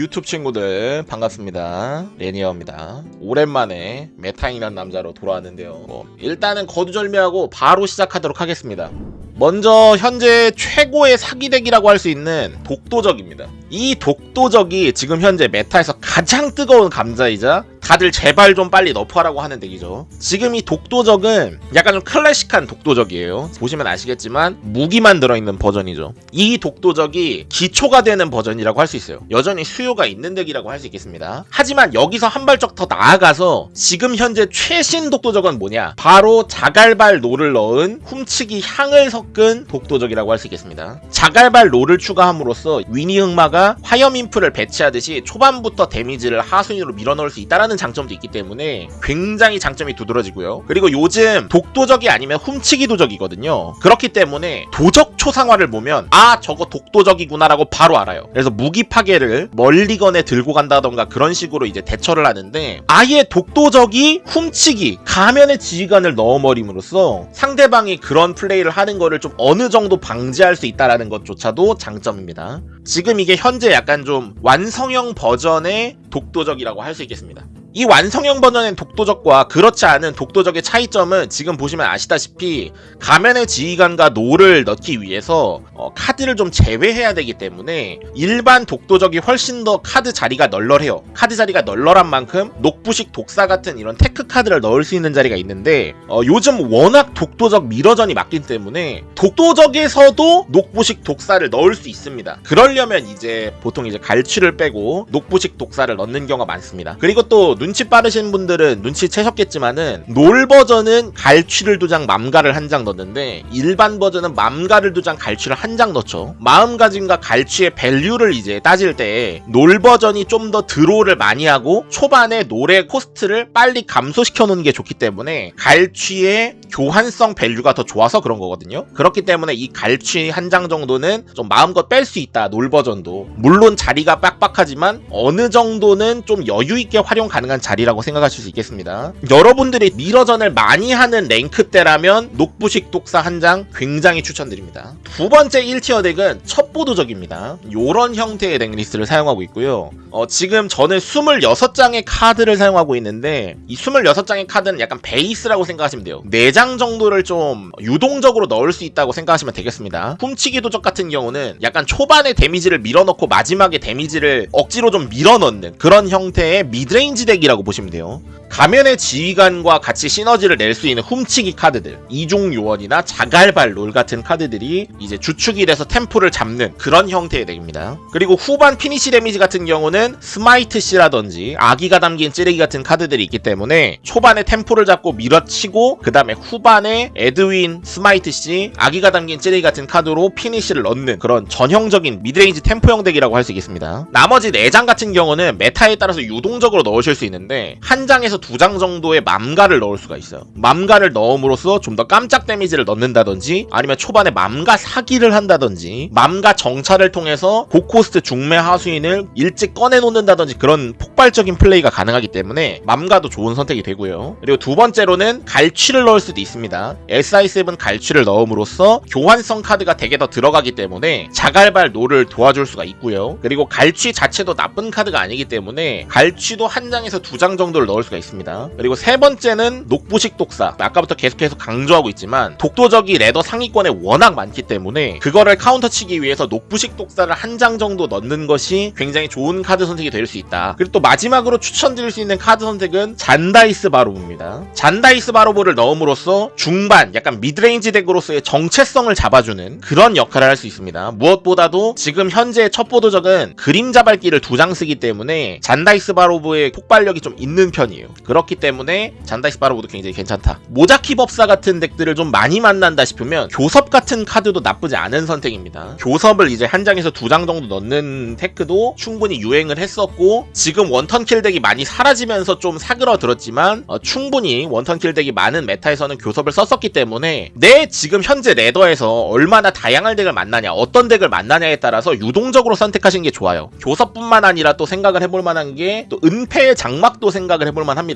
유튜브 친구들 반갑습니다. 레니어입니다. 오랜만에 메타인한 남자로 돌아왔는데요. 뭐, 일단은 거두절미하고 바로 시작하도록 하겠습니다. 먼저 현재 최고의 사기 deck이라고 할 수 있는 독도적입니다. 이 독도적이 지금 현재 meta에서 가장 뜨거운 감자이자 다들 제발 좀 빨리 nerf하라고 하는 deck이죠. 지금 이 독도적은 약간 좀 클래식한 독도적이에요. 보시면 아시겠지만 무기만 들어있는 버전이죠. 이 독도적이 기초가 되는 버전이라고 할 수 있어요. 여전히 수요가 있는 deck이라고 할 수 있겠습니다. 하지만 여기서 한 발짝 더 나아가서 지금 현재 최신 독도적은 뭐냐? 바로 자갈발 노를 넣은 훔치기 향을 섞은 독도적이라고 할 수 있겠습니다. 자갈발 놀을 추가함으로써 weenie 흑마가 화염 임프를 배치하듯이 초반부터 데미지를 하수인으로 밀어넣을 수 있다는 장점도 있기 때문에 굉장히 장점이 두드러지고요. 그리고 요즘 독도적이 아니면 훔치기 도적이거든요. 그렇기 때문에 도적 초상화를 보면 아 저거 독도적이구나라고 바로 알아요. 그래서 무기 파괴를 멀리건에 들고 간다던가 그런 식으로 이제 대처를 하는데 아예 독도적이 훔치기 가면의 지휘관을 넣어버림으로써 상대방이 그런 플레이를 하는 거를 좀 어느 정도 방지할 수 있다라는 것조차도 장점입니다. 지금 이게 현재 약간 좀 완성형 버전의 독도적이라고 할 수 있겠습니다. 이 완성형 버전의 독도적과 그렇지 않은 독도적의 차이점은 지금 보시면 아시다시피 가면의 지휘관과 놀을 넣기 위해서 어, 카드를 좀 제외해야 되기 때문에 일반 독도적이 훨씬 더 카드 자리가 널널해요. 카드 자리가 널널한 만큼 녹부식 독사 같은 이런 tech 카드를 넣을 수 있는 자리가 있는데 어, 요즘 워낙 독도적 mirror전이 많기 때문에 독도적에서도 녹부식 독사를 넣을 수 있습니다. 그러려면 이제 보통 이제 갈취를 빼고 녹부식 독사를 넣는 경우가 많습니다. 그리고 또 눈치 빠르신 분들은 눈치 채셨겠지만은 놀 버전은 갈취를 두 장 맘가를 한 장 넣는데 일반 버전은 맘가를 두 장 갈취를 한 장 넣죠. 마음가짐과 갈취의 value를 이제 따질 때 놀 버전이 좀 더 draw를 많이 하고 초반에 놀의 cost를 빨리 감소시켜 놓는 게 좋기 때문에 갈취의 교환성 value가 더 좋아서 그런 거거든요. 그렇기 때문에 이 갈취 한 장 정도는 좀 마음껏 뺄 수 있다 놀 버전도. 물론 자리가 빡빡하지만 어느 정도는 좀 여유 있게 활용 가능한 자리라고 생각하실 수 있겠습니다. 여러분들이 mirror전을 많이 하는 랭크대라면 녹부식 독사 한 장 굉장히 추천드립니다. 두 번째 1tier deck은 첩보도적입니다. 요런 형태의 deck list를 사용하고 있고요. 어, 지금 저는 26장의 카드를 사용하고 있는데 이 26장의 카드는 약간 베이스라고 생각하시면 돼요. 4장 정도를 좀 유동적으로 넣을 수 있다고 생각하시면 되겠습니다. 훔치기 도적 같은 경우는 약간 초반에 데미지를 밀어넣고 마지막에 데미지를 억지로 좀 밀어넣는 그런 형태의 midrange deck이라고 보시면 돼요. 가면의 지휘관과 같이 시너지를 낼 수 있는 훔치기 카드들 이중 요원이나 자갈발 놀 같은 카드들이 이제 주축이 돼서 템포를 잡는 그런 형태의 deck입니다. 그리고 후반 피니시 데미지 같은 경우는 스마이트 씨라든지 악의가 담긴 찌르기 같은 카드들이 있기 때문에 초반에 템포를 잡고 밀어치고 그 다음에 후반에 에드윈, 스마이트 씨, 악의가 담긴 찌르기 같은 카드로 피니시를 넣는 그런 전형적인 midrange 템포형 deck이라고 할 수 있겠습니다. 나머지 4장 같은 경우는 meta에 따라서 유동적으로 넣으실 수 있는데 한 장에서 두 장 정도의 맘가를 넣을 수가 있어요. 맘가를 넣음으로써 좀 더 깜짝 데미지를 넣는다든지 아니면 초반에 맘가 사기를 한다든지 맘가 정찰을 통해서 고cost 중매 하수인을 일찍 꺼내놓는다든지 그런 폭발적인 플레이가 가능하기 때문에 맘가도 좋은 선택이 되고요. 그리고 두 번째로는 갈취를 넣을 수도 있습니다. SI7 갈취를 넣음으로써 교환성 카드가 되게 더 들어가기 때문에 자갈발 놀을 도와줄 수가 있고요. 그리고 갈취 자체도 나쁜 카드가 아니기 때문에 갈취도 한 장에서 두 장 정도를 넣을 수가 있습니다. 그리고 세 번째는 녹부식 독사. 아까부터 계속해서 강조하고 있지만 독도적이 ladder 상위권에 워낙 많기 때문에 그거를 카운터 치기 위해서 녹부식 독사를 한 장 정도 넣는 것이 굉장히 좋은 카드 선택이 될 수 있다. 그리고 또 마지막으로 추천드릴 수 있는 카드 선택은 잔다이스 바로브입니다. 잔다이스 바로브를 넣음으로써 중반 약간 midrange deck으로서의 정체성을 잡아주는 그런 역할을 할 수 있습니다. 무엇보다도 지금 현재 첩보도적은 그림자 밟기를 두 장 쓰기 때문에 잔다이스 바로브의 폭발력이 좀 있는 편이에요. 그렇기 때문에 잔다이스 바로브도 굉장히 괜찮다. 모자키 법사 같은 deck들을 좀 많이 만난다 싶으면 교섭 같은 카드도 나쁘지 않은 선택입니다. 교섭을 이제 한 장에서 두 장 정도 넣는 tech도 충분히 유행을 했었고 지금 one turn kill deck이 많이 사라지면서 좀 사그러들었지만 어, 충분히 one turn kill deck이 많은 meta에서는 교섭을 썼었기 때문에 내 지금 현재 ladder에서 얼마나 다양한 deck을 만나냐 어떤 deck을 만나냐에 따라서 유동적으로 선택하시는 게 좋아요. 교섭뿐만 아니라 또 생각을 해볼 만한 게 또 은폐의 장막도 생각을 해볼 만합니다.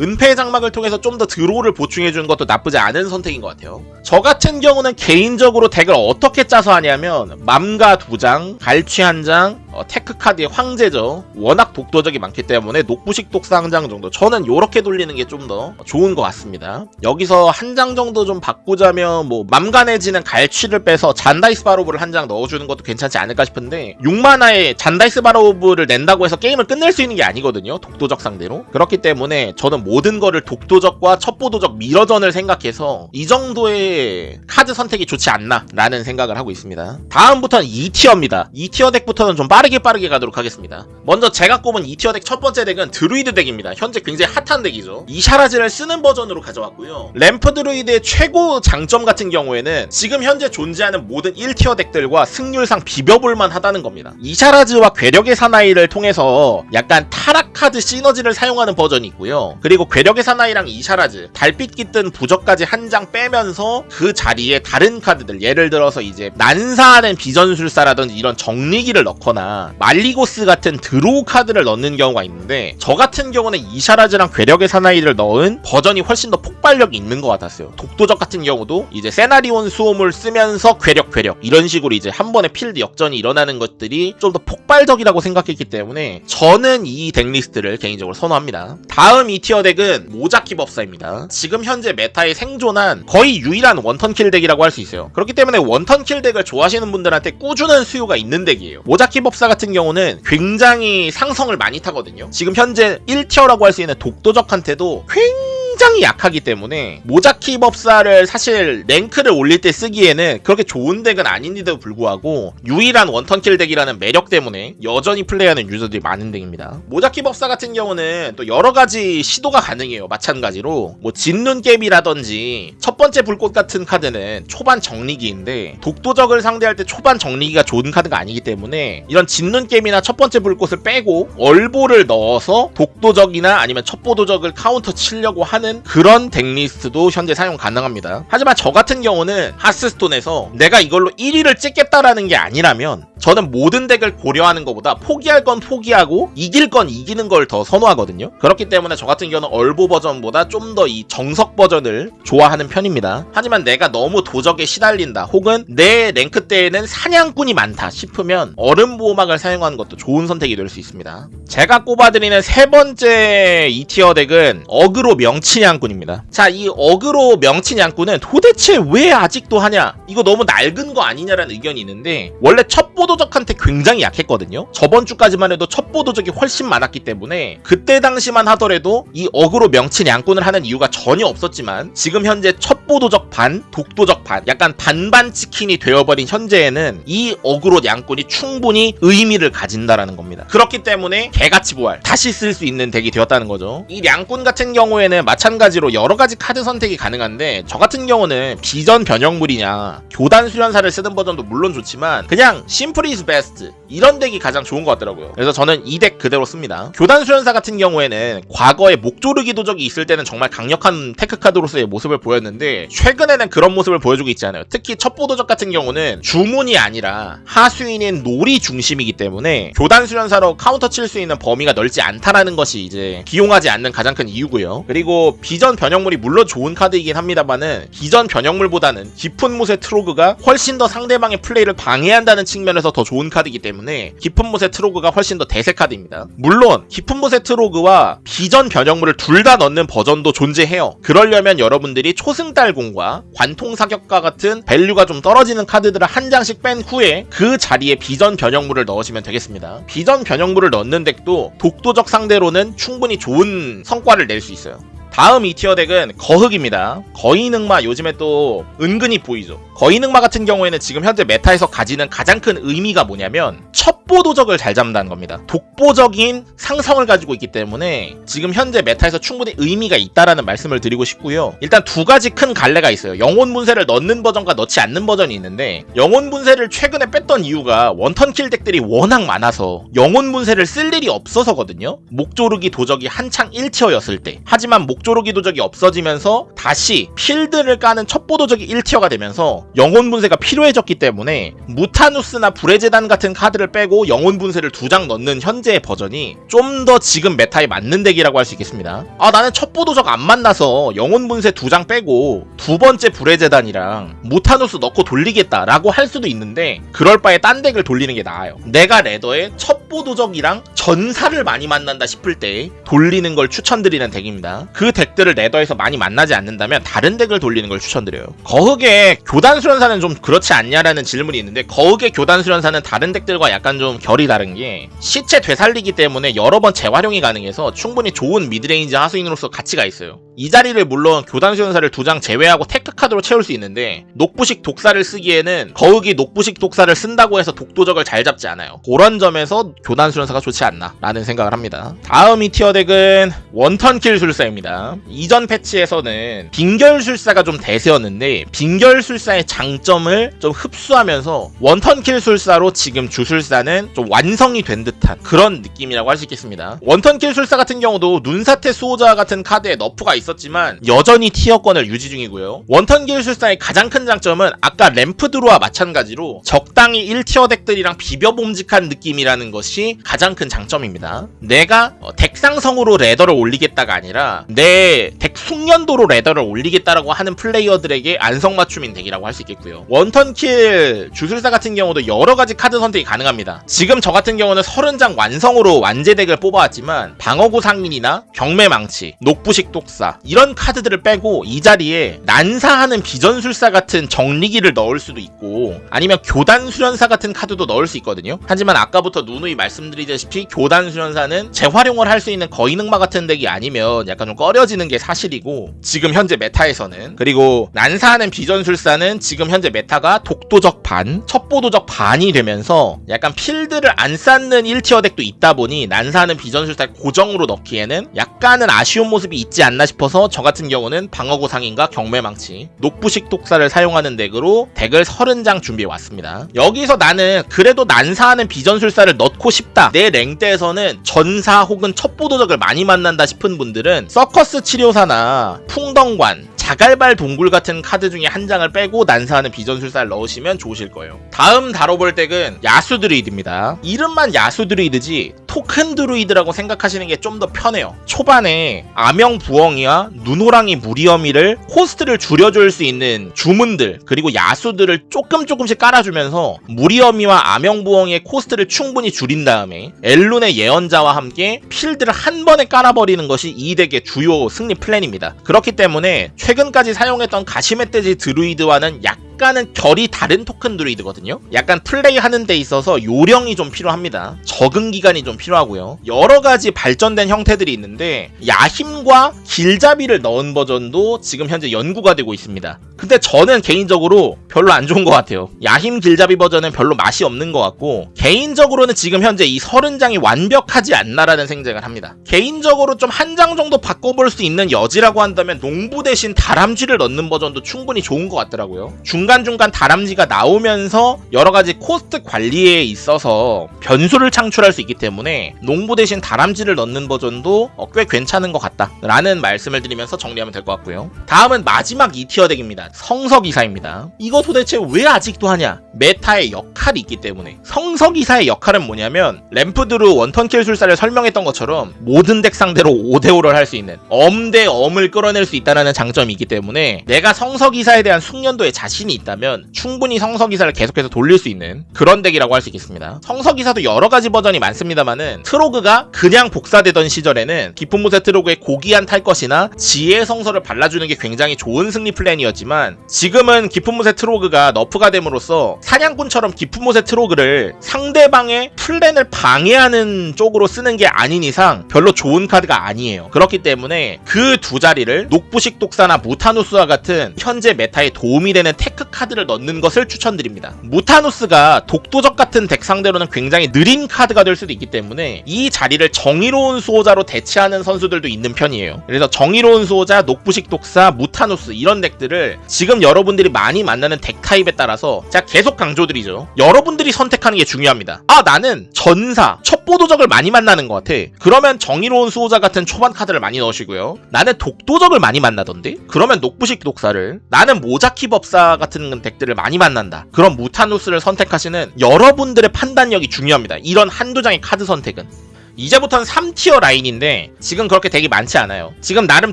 은폐의 장막을 통해서 좀 더 draw를 보충해주는 것도 나쁘지 않은 선택인 것 같아요. 저 같은 경우는 개인적으로 deck을 어떻게 짜서 하냐면 맘가 두 장, 갈취 한 장, 어, tech 카드의 황제죠. 워낙 독도적이 많기 때문에 녹부식 독사 한 장 정도. 저는 요렇게 돌리는 게 좀 더 좋은 것 같습니다. 여기서 한 장 정도 좀 바꾸자면 뭐 맘가 내지는 갈취를 빼서 잔다이스 바로브를 한 장 넣어주는 것도 괜찮지 않을까 싶은데 6마나에 잔다이스 바로브를 낸다고 해서 게임을 끝낼 수 있는 게 아니거든요. 독도적 상대로. 그렇기 때문에 저는 모든 거를 독도적과 첩보도적 mirror전을 생각해서 이 정도의 카드 선택이 좋지 않나 라는 생각을 하고 있습니다. 다음부터는 2tier입니다. 2tier deck부터는 좀 빠르게 빠르게 가도록 하겠습니다. 먼저 제가 꼽은 2tier deck 첫 번째 deck은 드루이드 deck입니다. 현재 굉장히 핫한 deck이죠. 이샤라즈를 쓰는 버전으로 가져왔고요. 램프 드루이드의 최고 장점 같은 경우에는 지금 현재 존재하는 모든 1tier deck들과 승률상 비벼볼만 하다는 겁니다. 이샤라즈와 괴력의 사나이를 통해서 약간 타락 카드 시너지를 사용하는 버전이 있고요. 그리고 괴력의 사나이랑 이샤라즈, 달빛 깃든 부적까지 한 장 빼면서 그 자리에 다른 카드들 예를 들어서 이제 난사하는 비전술사라든지 이런 정리기를 넣거나 말리고스 같은 draw 카드를 넣는 경우가 있는데 저 같은 경우는 이샤라즈랑 괴력의 사나이를 넣은 버전이 훨씬 더 폭발력이 있는 것 같았어요. 독도적 같은 경우도 이제 세나리온 수호물 쓰면서 괴력 괴력 이런 식으로 이제 한 번에 필드 역전이 일어나는 것들이 좀 더 폭발적이라고 생각했기 때문에 저는 이 deck list를 개인적으로 선호합니다. 다음 2tier deck은 모자키 법사입니다. 지금 현재 meta에 생존한 거의 유일한 one turn kill deck이라고 할 수 있어요. 그렇기 때문에 one turn kill deck을 좋아하시는 분들한테 꾸준한 수요가 있는 deck이에요. 모자키 법사 같은 경우는 굉장히 상성을 많이 타거든요. 지금 현재 1tier라고 할 수 있는 독도적한테도 굉장히 약하기 때문에 모자키 법사를 사실 랭크를 올릴 때 쓰기에는 그렇게 좋은 deck은 아닌데도 불구하고 유일한 one turn kill deck이라는 매력 때문에 여전히 플레이하는 유저들이 많은 deck입니다. 모자키 법사 같은 경우는 또 여러 가지 시도가 가능해요. 마찬가지로 뭐 진눈깨비라든지 첫 번째 불꽃 같은 카드는 초반 정리기인데 독도적을 상대할 때 초반 정리기가 좋은 카드가 아니기 때문에 이런 진눈깨비나 첫 번째 불꽃을 빼고 얼보를 넣어서 독도적이나 아니면 첩보도적을 카운터 치려고 하는 그런 deck list도 현재 사용 가능합니다. 하지만 저 같은 경우는 하스스톤에서 내가 이걸로 1위를 찍겠다라는 게 아니라면 저는 모든 deck을 고려하는 것보다 포기할 건 포기하고 이길 건 이기는 걸 더 선호하거든요. 그렇기 때문에 저 같은 경우는 얼보 버전보다 좀 더 이 정석 버전을 좋아하는 편입니다. 하지만 내가 너무 도적에 시달린다 혹은 내 랭크 대에는 사냥꾼이 많다 싶으면 얼음 보호막을 사용하는 것도 좋은 선택이 될 수 있습니다. 제가 꼽아드리는 세 번째 2tier deck은 aggro 명치 냥꾼입니다. 자, 이 어그로 명치냥꾼은 도대체 왜 아직도 하냐? 이거 너무 낡은 거 아니냐라는 의견이 있는데 원래 첩보도적한테 굉장히 약했거든요. 저번 주까지만 해도 첩보도적이 훨씬 많았기 때문에 그때 당시만 하더라도 이 어그로 명치냥꾼을 하는 이유가 전혀 없었지만 지금 현재 첩보도적 반, 독도적 반, 약간 반반 치킨이 되어버린 현재에는 이 어그로 냥꾼이 충분히 의미를 가진다라는 겁니다. 그렇기 때문에 개같이 부활 다시 쓸 수 있는 deck이 되었다는 거죠. 이 냥꾼 같은 경우에는 마찬가지로 여러 가지 카드 선택이 가능한데 저 같은 경우는 비전 변형물이냐 교단 수련사를 쓰는 버전도 물론 좋지만 그냥 simple is best 이런 deck이 가장 좋은 것 같더라고요. 그래서 저는 이 deck 그대로 씁니다. 교단 수련사 같은 경우에는 과거에 목조르기 도적이 있을 때는 정말 강력한 tech 카드로서의 모습을 보였는데 최근에는 그런 모습을 보여주고 있지 않아요. 특히 첩보 도적 같은 경우는 주문이 아니라 하수인인 놀이 중심이기 때문에 교단 수련사로 카운터 칠 수 있는 범위가 넓지 않다라는 것이 이제 기용하지 않는 가장 큰 이유고요. 그리고 비전 변형물이 물론 좋은 카드이긴 합니다만은 비전 변형물보다는 깊은 못의 트로그가 훨씬 더 상대방의 플레이를 방해한다는 측면에서 더 좋은 카드이기 때문에 깊은 못의 트로그가 훨씬 더 대세 카드입니다. 물론 깊은 못의 트로그와 비전 변형물을 둘 다 넣는 버전도 존재해요. 그러려면 여러분들이 초승달공과 관통 사격과 같은 value가 좀 떨어지는 카드들을 한 장씩 뺀 후에 그 자리에 비전 변형물을 넣으시면 되겠습니다. 비전 변형물을 넣는 deck도 독도적 상대로는 충분히 좋은 성과를 낼 수 있어요. 다음 2tier deck은 거흑입니다. 거인흑마 요즘에 또 은근히 보이죠. 거인흑마 같은 경우에는 지금 현재 meta에서 가지는 가장 큰 의미가 뭐냐면 첩보도적을 잘 잡는다는 겁니다. 독보적인 상성을 가지고 있기 때문에 지금 현재 meta에서 충분히 의미가 있다라는 말씀을 드리고 싶고요. 일단 두 가지 큰 갈래가 있어요. 영혼 분쇄를 넣는 버전과 넣지 않는 버전이 있는데 영혼 분쇄를 최근에 뺐던 이유가 one turn kill deck들이 워낙 많아서 영혼 분쇄를 쓸 일이 없어서거든요. 목조르기 도적이 한창 1tier였을 때. 하지만 목 녹조르기 도적이 없어지면서 다시 필드를 까는 첩보 도적이 1tier가 되면서 영혼 분쇄가 필요해졌기 때문에 무타누스나 불의 재단 같은 카드를 빼고 영혼 분쇄를 두 장 넣는 현재의 버전이 좀 더 지금 meta에 맞는 deck이라고 할 수 있겠습니다. 아 나는 첩보 도적 안 만나서 영혼 분쇄 두 장 빼고 두 번째 불의 재단이랑 무타누스 넣고 돌리겠다라고 할 수도 있는데 그럴 바에 딴 deck을 돌리는 게 나아요. 내가 ladder에 첩보 도적이랑 전사를 많이 만난다 싶을 때 돌리는 걸 추천드리는 deck입니다. 그 deck들을 ladder에서 많이 만나지 않는다면 다른 deck을 돌리는 걸 추천드려요. 거흑의 교단 수련사는 좀 그렇지 않냐라는 질문이 있는데 거흑의 교단 수련사는 다른 deck들과 약간 좀 결이 다른 게 시체 되살리기 때문에 여러 번 재활용이 가능해서 충분히 좋은 midrange 하수인으로서 가치가 있어요. 이 자리를 물론 교단 수련사를 두 장 제외하고 tech 카드로 채울 수 있는데 녹부식 독사를 쓰기에는 거흑이 녹부식 독사를 쓴다고 해서 독도적을 잘 잡지 않아요. 그런 점에서 교단 수련사가 좋지 않나 라는 생각을 합니다. 다음 이 tier deck은 one turn kill 술사입니다. 이전 패치에서는 빙결 술사가 좀 대세였는데 빙결 술사의 장점을 좀 흡수하면서 one turn kill 술사로 지금 주술사는 좀 완성이 된 듯한 그런 느낌이라고 할 수 있겠습니다. one turn kill 술사 같은 경우도 눈사태 수호자 같은 카드에 nerf가 있었지만 여전히 tier권을 유지 중이고요. one turn kill 술사의 가장 큰 장점은 아까 램프드루와 마찬가지로 적당히 1tier deck들이랑 비벼봄직한 느낌이라는 것이 가장 큰 장점입니다. 내가 어, deck 상성으로 ladder를 올리겠다가 아니라 내 deck 숙련도로 ladder를 올리겠다라고 하는 플레이어들에게 안성맞춤인 deck이라고 할 수 있겠고요. one turn kill 주술사 같은 경우도 여러 가지 카드 선택이 가능합니다. 지금 저 같은 경우는 30장 완성으로 완제 deck을 뽑아왔지만 방어구 상인이나 경매망치, 녹부식 독사 이런 카드들을 빼고 이 자리에 난사하는 비전술사 같은 정리기를 넣을 수도 있고 아니면 교단 수련사 같은 카드도 넣을 수 있거든요. 하지만 아까부터 누누이 말씀드리다시피 교단 수련사는 재활용을 할 수 있는 거인흑마 같은 deck이 아니면 약간 좀 꺼려지는 게 사실이고 지금 현재 meta에서는 그리고 난사하는 비전술사는 지금 현재 meta가 독도적 반, 첩보도적 반이 되면서 약간 필드를 안 쌓는 1tier deck도 있다 보니 난사하는 비전술사 고정으로 넣기에는 약간은 아쉬운 모습이 있지 않나 싶어 서 저 같은 경우는 방어구 상인과 경매망치, 녹부식 독사를 사용하는 deck으로 deck을 30장 준비해 왔습니다. 여기서 나는 그래도 난사하는 비전술사를 넣고 싶다. 내 랭대에서는 전사 혹은 첩보도적을 많이 만난다 싶은 분들은 서커스 치료사나 풍덩관, 자갈발 동굴 같은 카드 중에 한 장을 빼고 난사하는 비전술사를 넣으시면 좋으실 거예요. 다음 다뤄볼 deck은 야수 드루이드입니다. 이름만 야수 드루이드지 토큰 드루이드라고 생각하시는 게 좀 더 편해요. 초반에 아명 부엉이와 눈호랑이 무리어미를 코스트를 줄여줄 수 있는 주문들 그리고 야수들을 조금 조금씩 깔아주면서 무리어미와 아명 부엉이의 코스트를 충분히 줄인 다음에 엘룬의 예언자와 함께 필드를 한 번에 깔아버리는 것이 이 deck의 주요 승리 플랜입니다. 그렇기 때문에 최근 까지 사용했던 가시멧돼지 드루이드와는 약 약간은 결이 다른 토큰 드루이드거든요. 약간 플레이하는 데 있어서 요령이 좀 필요합니다. 적응 기간이 좀 필요하고요. 여러 가지 발전된 형태들이 있는데 야힘과 길잡이를 넣은 버전도 지금 현재 연구가 되고 있습니다. 근데 저는 개인적으로 별로 안 좋은 것 같아요. 야힘 길잡이 버전은 별로 맛이 없는 것 같고 개인적으로는 지금 현재 이 30장이 완벽하지 않나라는 생각을 합니다. 개인적으로 좀 한 장 정도 바꿔볼 수 있는 여지라고 한다면 농부 대신 다람쥐를 넣는 버전도 충분히 좋은 것 같더라고요. 중간 중간 다람쥐가 나오면서 여러 가지 코스트 관리에 있어서 변수를 창출할 수 있기 때문에 농부 대신 다람쥐를 넣는 버전도 어, 꽤 괜찮은 것 같다 라는 말씀을 드리면서 정리하면 될 것 같고요. 다음은 마지막 2tier deck입니다. 성서기사입니다. 이거 도대체 왜 아직도 하냐? meta의 역할이 있기 때문에 성서기사의 역할은 뭐냐면 ramp드루 one turn kill 술사를 설명했던 것처럼 모든 deck 상대로 5대5를 할 수 있는 엄대엄을 끌어낼 수 있다는 장점이 있기 때문에 내가 성서기사에 대한 숙련도에 자신이 있다면 충분히 성서기사를 계속해서 돌릴 수 있는 그런 deck이라고 할 수 있겠습니다. 성서기사도 여러 가지 버전이 많습니다만은 트로그가 그냥 복사되던 시절에는 깊은 못의 트로그의 고귀한 탈 것이나 지혜 성서를 발라주는 게 굉장히 좋은 승리 플랜이었지만 지금은 깊은 못의 트로그가 nerf가 됨으로써 사냥꾼처럼 깊은 못의 트로그를 상대방의 플랜을 방해하는 쪽으로 쓰는 게 아닌 이상 별로 좋은 카드가 아니에요. 그렇기 때문에 그 두 자리를 녹부식 독사나 무타누스와 같은 현재 meta에 도움이 되는 tech 카드를 넣는 것을 추천드립니다. 무타누스가 독도적 같은 deck 상대로는 굉장히 느린 카드가 될 수도 있기 때문에 이 자리를 정의로운 수호자로 대체하는 선수들도 있는 편이에요. 그래서 정의로운 수호자, 녹부식 독사, 무타누스 이런 deck들을 지금 여러분들이 많이 만나는 deck 타입에 따라서 제가 계속 강조드리죠. 여러분들이 선택하는 게 중요합니다. 아 나는 전사, 첩보도적을 많이 만나는 것 같아. 그러면 정의로운 수호자 같은 초반 카드를 많이 넣으시고요. 나는 독도적을 많이 만나던데? 그러면 녹부식 독사를 나는 모자키 법사 같은 deck들을 많이 만난다. 그럼 무타누스를 선택하시는 여러분들의 판단력이 중요합니다. 이런 한두 장의 카드 선택은. 이제부터는 3tier 라인인데 지금 그렇게 되게 많지 않아요. 지금 나름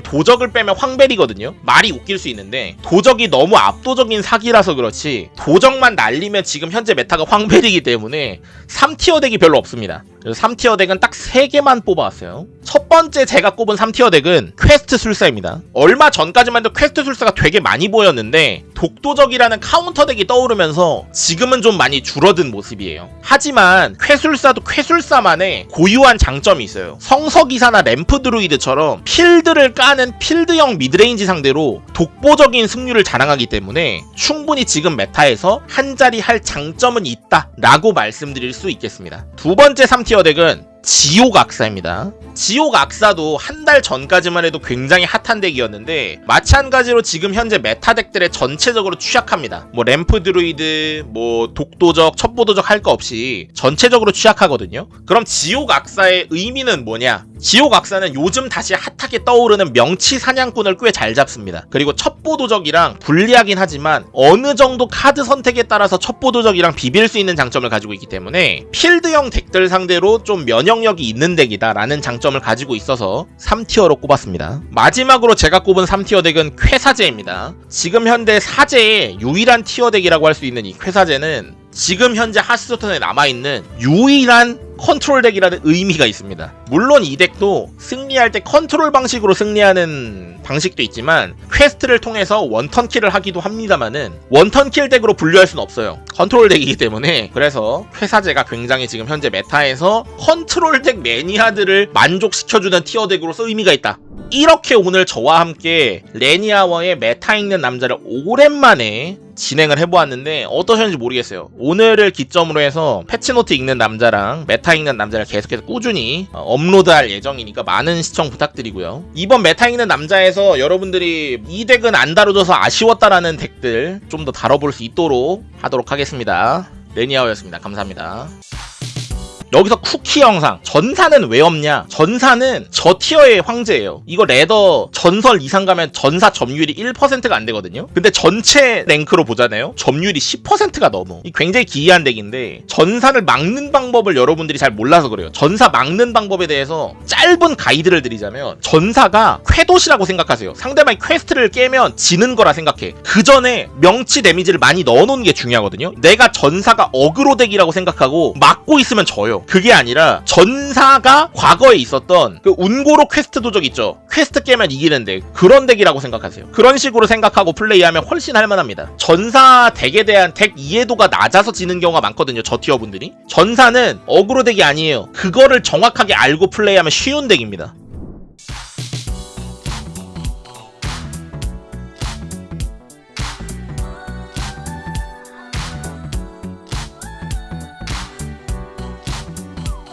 도적을 빼면 황밸이거든요. 말이 웃길 수 있는데 도적이 너무 압도적인 사기라서 그렇지 도적만 날리면 지금 현재 meta가 황밸이기 때문에 3티어 덱이 별로 없습니다. 그래서 3tier deck은 딱 3개만 뽑아왔어요. 첫 번째 제가 꼽은 3tier deck은 quest 술사입니다. 얼마 전까지만 해도 퀘스트 술사가 되게 많이 보였는데 독도적이라는 카운터 deck이 떠오르면서 지금은 좀 많이 줄어든 모습이에요. 하지만 퀘술사도 퀘술사만의 고유한 장점이 있어요. 성서기사나 램프 드루이드처럼 필드를 까는 필드형 midrange 상대로 독보적인 승률을 자랑하기 때문에 충분히 지금 meta에서 한 자리 할 장점은 있다 라고 말씀드릴 수 있겠습니다. 두 번째 3tier deck은 지옥 악사입니다. 지옥 악사도 한 달 전까지만 해도 굉장히 핫한 deck이었는데 마찬가지로 지금 현재 meta deck들에 전체적으로 취약합니다. 뭐 램프 드루이드, 뭐 독도적, 첩보도적 할 거 없이 전체적으로 취약하거든요. 그럼 지옥 악사의 의미는 뭐냐? 지옥 악사는 요즘 다시 핫하게 떠오르는 명치 사냥꾼을 꽤 잘 잡습니다. 그리고 첩보도적이랑 불리하긴 하지만 어느 정도 카드 선택에 따라서 첩보도적이랑 비빌 수 있는 장점을 가지고 있기 때문에 필드형 deck들 상대로 좀 면역력이 있는 deck이다 라는 장점을 가지고 있어서 3tier로 꼽았습니다. 마지막으로 제가 꼽은 3tier deck은 퀘사제입니다. 지금 현대 사제의 유일한 tier deck이라고 할 수 있는 이 퀘사제는 지금 현재 하스스톤에 남아있는 유일한 컨트롤 deck이라는 의미가 있습니다. 물론 이 deck도 승리할 때 컨트롤 방식으로 승리하는 방식도 있지만 퀘스트를 통해서 원턴킬을 하기도 합니다만은 원턴킬 덱으로 분류할 수는 없어요. 컨트롤 덱이기 때문에 그래서 퀘사제가 굉장히 지금 현재 메타에서 컨트롤 덱 매니아들을 만족시켜주는 티어 덱으로서 의미가 있다. 이렇게 오늘 저와 함께 레니아워의 메타 읽는 남자를 오랜만에 진행을 해보았는데 어떠셨는지 모르겠어요. 오늘을 기점으로 해서 패치노트 읽는 남자랑 메타 읽는 남자를 계속해서 꾸준히 어, 업로드할 예정이니까 많은 시청 부탁드리고요. 이번 메타 읽는 남자에서 여러분들이 이 덱은 안 다뤄져서 아쉬웠다라는 덱들 좀 더 다뤄볼 수 있도록 하도록 하겠습니다. 레니아워였습니다. 감사합니다. 여기서 쿠키 영상. 전사는 왜 없냐? 전사는 저 티어의 황제예요. 이거 레더 전설 이상 가면 전사 점유율이 1%가 안 되거든요. 근데 전체 랭크로 보잖아요. 점유율이 10%가 넘어. 이 굉장히 기이한 덱인데 전사를 막는 방법을 여러분들이 잘 몰라서 그래요. 전사 막는 방법에 대해서 짧은 가이드를 드리자면 전사가 퀘돚이라고 생각하세요. 상대방이 퀘스트를 깨면 지는 거라 생각해. 그 전에 명치 데미지를 많이 넣어놓는 게 중요하거든요. 내가 전사가 어그로 덱이라고 생각하고 막고 있으면 져요 그게 아니라 전사가 과거에 있었던 그 운고로 퀘스트 도적 있죠. 퀘스트 깨면 이기는 덱 그런 덱이라고 생각하세요. 그런 식으로 생각하고 플레이하면 훨씬 할만합니다. 전사 덱에 대한 덱 이해도가 낮아서 지는 경우가 많거든요. 저 티어 분들이 전사는 어그로 덱이 아니에요. 그거를 정확하게 알고 플레이하면 쉬운 덱입니다.